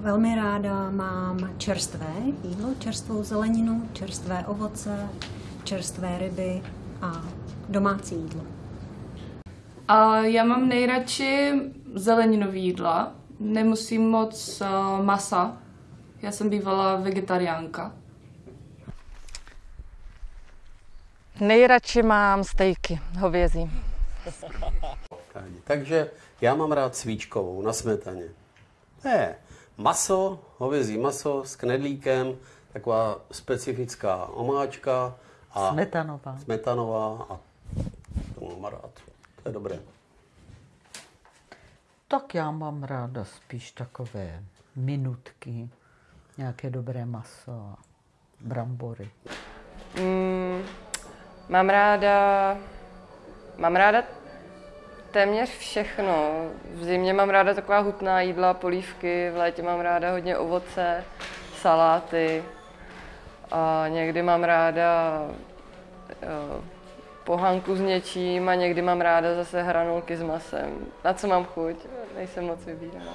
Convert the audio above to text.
velmi ráda mám čerstvé jídlo, čerstvou zeleninu, čerstvé ovoce, čerstvé ryby a domácí jídlo. A já mám nejradši zeleninový jídla. Nemusím moc uh, masa. Já jsem bývala vegetariánka. Nejradši mám stejky hovězí. Takže já mám rád svíčkovou na smetaně. Ne, maso, hovězí maso s knedlíkem, taková specifická omáčka. A Smetanová. Smetanová a to mám rád. To je dobré. Tak já mám ráda spíš takové minutky, nějaké dobré maso a brambory. Mm, mám ráda, mám ráda téměř všechno. V zimě mám ráda taková hutná jídla, polívky, v létě mám ráda hodně ovoce, saláty. A někdy mám ráda jo, pohanku s něčím a někdy mám ráda zase hranolky s masem. Na co mám chuť? Nejsem moc vybíravá.